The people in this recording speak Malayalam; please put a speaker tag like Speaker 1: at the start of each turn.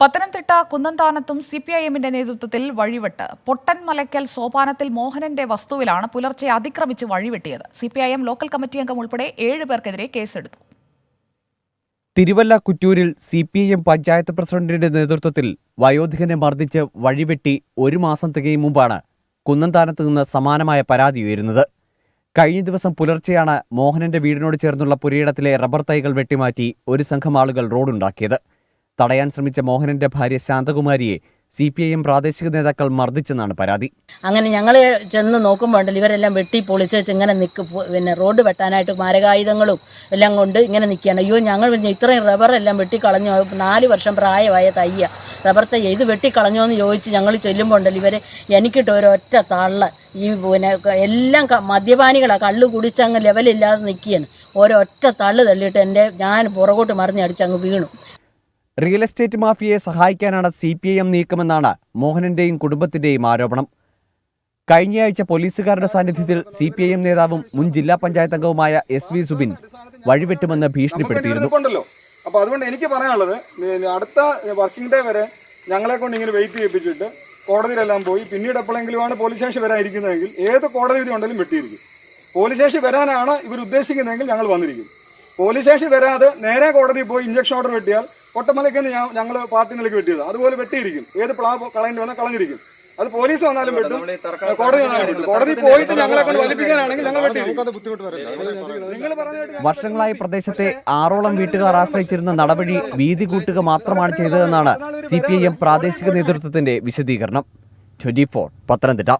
Speaker 1: പത്തനംതിട്ട കുന്നന്താനത്തും സി പി ഐ എമ്മിന്റെ നേതൃത്വത്തിൽ വഴിവിട്ട് പൊട്ടൻ മലയ്ക്കൽ സോപാനത്തിൽ മോഹനന്റെ വസ്തുവിലാണ് പുലർച്ചെ അതിക്രമിച്ച് വഴിവെട്ടിയത്. C P I M local committee അംഗം ഉൾപ്പെടെ ഏഴ് പേർക്കെതിരെ കേസെടുത്തു.
Speaker 2: Thiruvalla കുറ്റൂരിൽ C P I M panchayat പ്രസിഡന്റിന്റെ നേതൃത്വത്തിൽ വയോധികനെ മർദ്ദിച്ച് വഴിവെട്ടി ഒരു മാസം തികയും മുമ്പാണ് കുന്നന്താനത്ത് നിന്ന് സമാനമായ പരാതി ഉയരുന്നത്. കഴിഞ്ഞ ദിവസം പുലർച്ചെയാണ് മോഹനന്റെ വീടിനോട് ചേർന്നുള്ള പുരയിടത്തിലെ റബ്ബർ തൈകൾ വെട്ടിമാറ്റി ഒരു സംഘം ആളുകൾ റോഡുണ്ടാക്കിയത്. തടയാൻ ശ്രമിച്ച മോഹനന്റെ ഭാര്യ ശാന്തകുമാരിയെ സി പി ഐ എം പ്രാദേശിക നേതാക്കൾ മർദ്ദിച്ചെന്നാണ് പരാതി.
Speaker 3: അങ്ങനെ ഞങ്ങൾ ചെന്ന് നോക്കുമ്പോൾ ഇവരെല്ലാം വെട്ടി പൊളിച്ച് ഇങ്ങനെ നിൽക്കും പിന്നെ റോഡ് വെട്ടാനായിട്ട് മാരകായുധങ്ങളും എല്ലാം കൊണ്ട് ഇങ്ങനെ നിൽക്കുകയാണ് അയ്യോ ഞങ്ങൾ പിന്നെ ഇത്രയും റബ്ബർ എല്ലാം വെട്ടിക്കളഞ്ഞു. നാല് വർഷം പ്രായമായ തയ്യ. റബ്ബർ തയ്യ. ഇത് വെട്ടിക്കളഞ്ഞോ എന്ന് ചോദിച്ച് ഞങ്ങൾ ചെല്ലുമ്പോൾ ഉണ്ടല്ലോ ഇവരെ എനിക്കിട്ട് ഒരൊറ്റ തള്ള. ഈ പിന്നെ എല്ലാം മദ്യപാനികളാണ് കള്ളു കള്ള് കുടിച്ചങ്ങ് ലെവലില്ലാതെ നിൽക്കുകയാണ് ഒരൊറ്റ തള്ളു തള്ളിയിട്ട് എന്റെ ഞാൻ പുറകോട്ട് മറിഞ്ഞടിച്ചങ്ങ് വീണു.
Speaker 2: റിയൽ എസ്റ്റേറ്റ് മാഫിയയെ സഹായിക്കാനാണ് സി പി ഐ എം നീക്കമെന്നാണ് മോഹനന്റെയും കുടുംബത്തിന്റെയും ആരോപണം. കഴിഞ്ഞയാഴ്ച പോലീസുകാരുടെ സാന്നിധ്യത്തിൽ സി പി ഐ എം നേതാവും മുൻ ജില്ലാ പഞ്ചായത്ത് അംഗവുമായ എസ് വി സുബിൻ വഴിവെട്ടുമെന്ന് ഭീഷണിപ്പെടുത്തിയിരുന്നു.
Speaker 4: ഉണ്ടല്ലോ അപ്പൊ അതുകൊണ്ട് എനിക്ക് പറയാനുള്ളത് അടുത്ത വർക്കിംഗ് ഡേ വരെ ഞങ്ങളെ കൊണ്ട് ഇങ്ങനെ വെയിറ്റ് ചെയ്യിപ്പിച്ചിട്ട് കോടതിയിലെല്ലാം പോയി പിന്നീട് എപ്പോഴെങ്കിലുമാണ് പോലീസ് സ്റ്റേഷൻ വരാനിരിക്കുന്നതെങ്കിൽ ഏത് കോടതി വിധി ഉണ്ടെങ്കിലും വെട്ടിയിരിക്കും. പോലീസ് സ്റ്റേഷൻ വരാനാണ് ഇവർ ഉദ്ദേശിക്കുന്നതെങ്കിൽ ഞങ്ങൾ വന്നിരിക്കും. പോലീസ് സ്റ്റേഷൻ വരാതെ നേരെ കോടതിയിൽ പോയി ഇഞ്ചക്ഷൻ ഓർഡർ വെട്ടിയാൽ ഒട്ടമലയ്ക്ക് ഞങ്ങൾ പാർട്ടി നിലയ്ക്ക് വെട്ടിയത്. അതുപോലെ വെട്ടിയിരിക്കും. ഏത് പ്ലാ കളയേണ്ടി വന്നാൽ കളഞ്ഞിരിക്കും. അത് പോലീസ് വന്നാലും വെട്ടും. കോടതി വന്നാലും കോടതി പോയിട്ട് ഞങ്ങളെ കൊണ്ട് വലിപ്പിക്കാനാണെങ്കിൽ ഞങ്ങൾ വെട്ടിയിരിക്കും.
Speaker 2: വർഷങ്ങളായി പ്രദേശത്തെ ആറോളം വീട്ടുകാർ ആശ്രയിച്ചിരുന്ന നടപടി വീതി കൂട്ടുക മാത്രമാണ് ചെയ്തതെന്നാണ് സി പി ഐ എം പ്രാദേശിക നേതൃത്വത്തിന്റെ വിശദീകരണം. Twenty four Pathanamthitta.